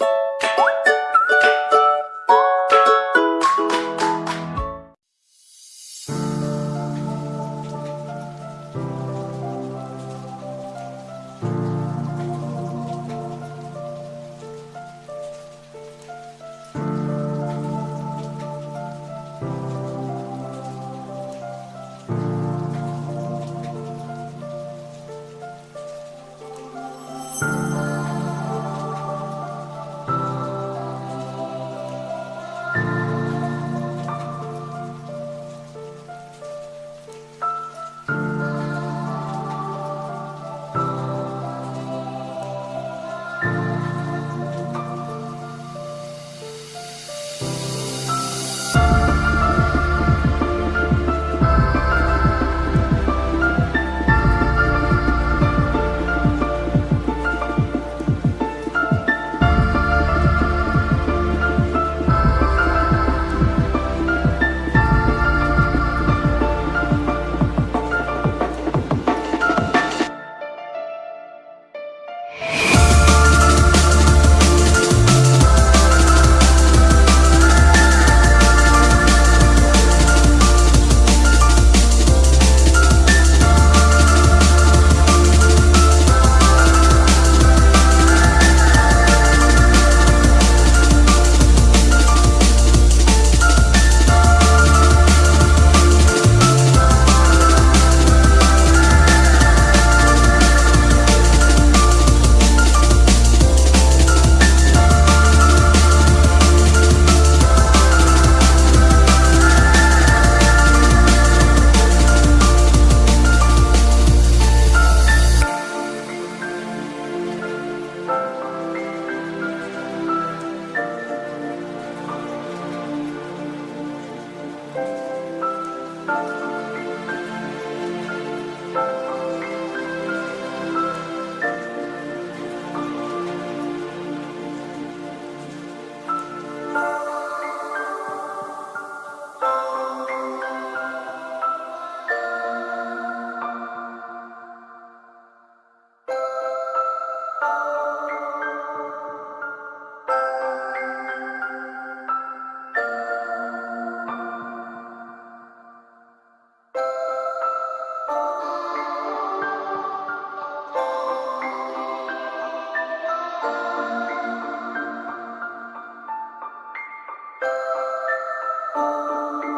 you Música